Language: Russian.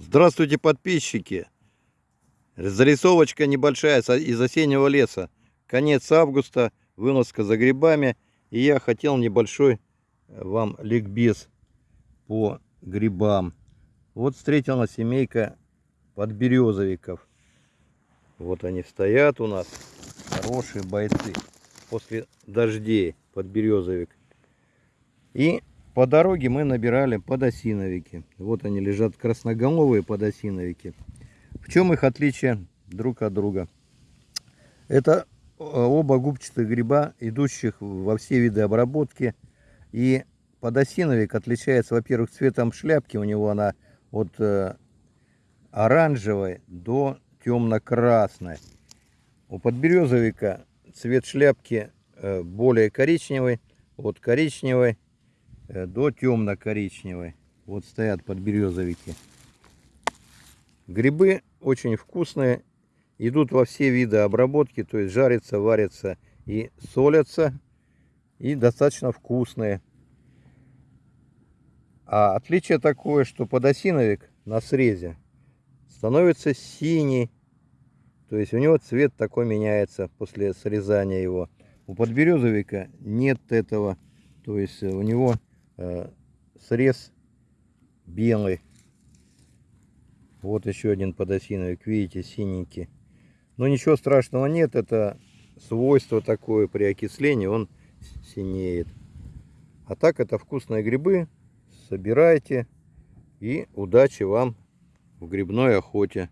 Здравствуйте, подписчики! Зарисовочка небольшая из осеннего леса. Конец августа, выноска за грибами. И я хотел небольшой э, вам ликбез по грибам. Вот встретила семейка подберезовиков. Вот они стоят у нас. Хорошие бойцы. После дождей подберезовик. И по дороге мы набирали подосиновики. Вот они лежат красноголовые подосиновики. В чем их отличие друг от друга? Это э, оба губчатых гриба, идущих во все виды обработки. И подосиновик отличается, во-первых, цветом шляпки. У него она от э, оранжевой до темно-красной. У подберезовика цвет шляпки э, более коричневый, от коричневой до темно-коричневой. Вот стоят подберезовики. Грибы очень вкусные, идут во все виды обработки, то есть жарятся, варятся и солятся, и достаточно вкусные. А отличие такое, что подосиновик на срезе становится синий, то есть у него цвет такой меняется после срезания его. У подберезовика нет этого, то есть у него э, срез белый. Вот еще один подосиновик, видите, синенький. Но ничего страшного нет, это свойство такое при окислении, он синеет. А так это вкусные грибы, собирайте и удачи вам в грибной охоте.